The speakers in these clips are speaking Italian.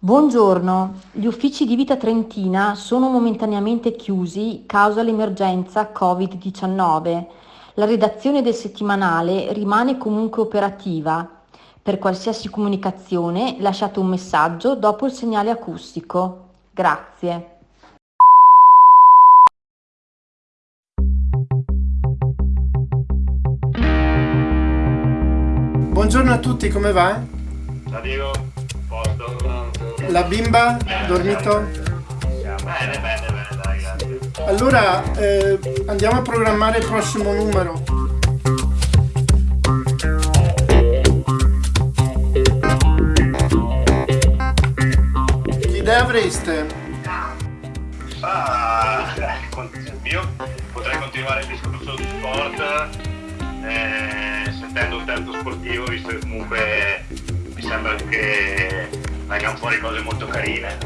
Buongiorno, gli uffici di Vita Trentina sono momentaneamente chiusi causa l'emergenza Covid-19. La redazione del settimanale rimane comunque operativa. Per qualsiasi comunicazione lasciate un messaggio dopo il segnale acustico. Grazie. Buongiorno a tutti, come va? Ciao Diego, posto? La bimba? Dormito? Bene, bene, bene, dai, grazie. Allora eh, andiamo a programmare il prossimo numero. Che idea avreste? Ah, io potrei continuare il discorso sullo sport eh, sentendo un terzo sportivo, visto che comunque mi sembra che vengano fuori cose molto carine.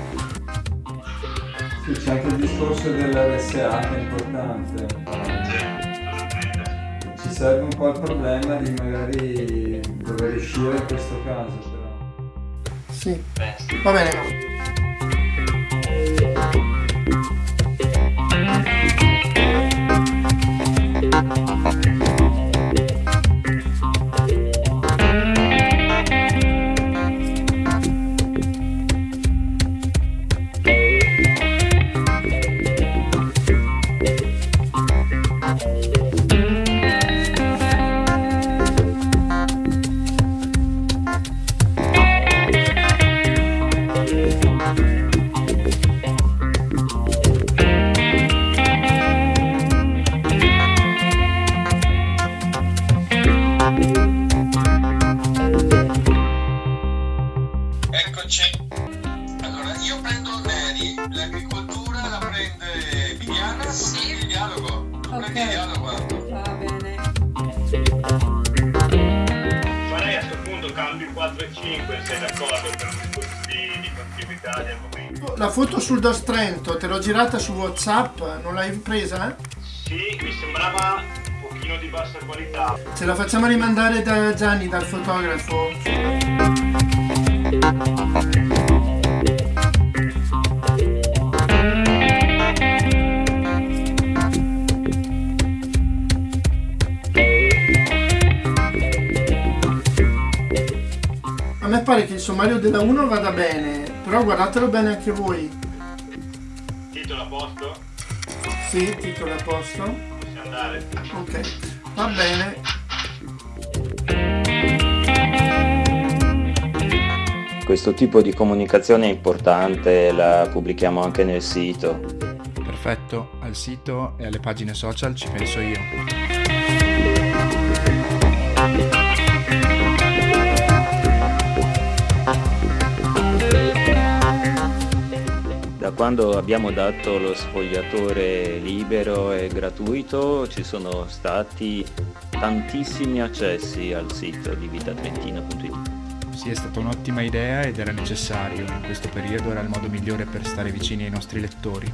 Sì, c'è anche il discorso dell'RSA che è importante. Sì. Ci serve un po' il problema di magari dover uscire in questo caso però. Sì. va bene. Dialogo. Va bene. Farei a questo punto cambio 4 e 5, sei d'accordo per un discorso di, di continuità di argomento? La foto sul DOS Trento te l'ho girata su Whatsapp, non l'hai presa? Sì, mi sembrava un pochino di bassa qualità. Ce la facciamo rimandare da Gianni, dal fotografo. Pare che il sommario della 1 vada bene, però guardatelo bene anche voi. Titolo a posto? Sì, titolo a posto. Possiamo andare? Ok, va bene. Questo tipo di comunicazione è importante, la pubblichiamo anche nel sito. Perfetto, al sito e alle pagine social ci penso io. Quando abbiamo dato lo sfogliatore libero e gratuito ci sono stati tantissimi accessi al sito di vitatrentina.it. Sì, è stata un'ottima idea ed era necessario. In questo periodo era il modo migliore per stare vicini ai nostri lettori.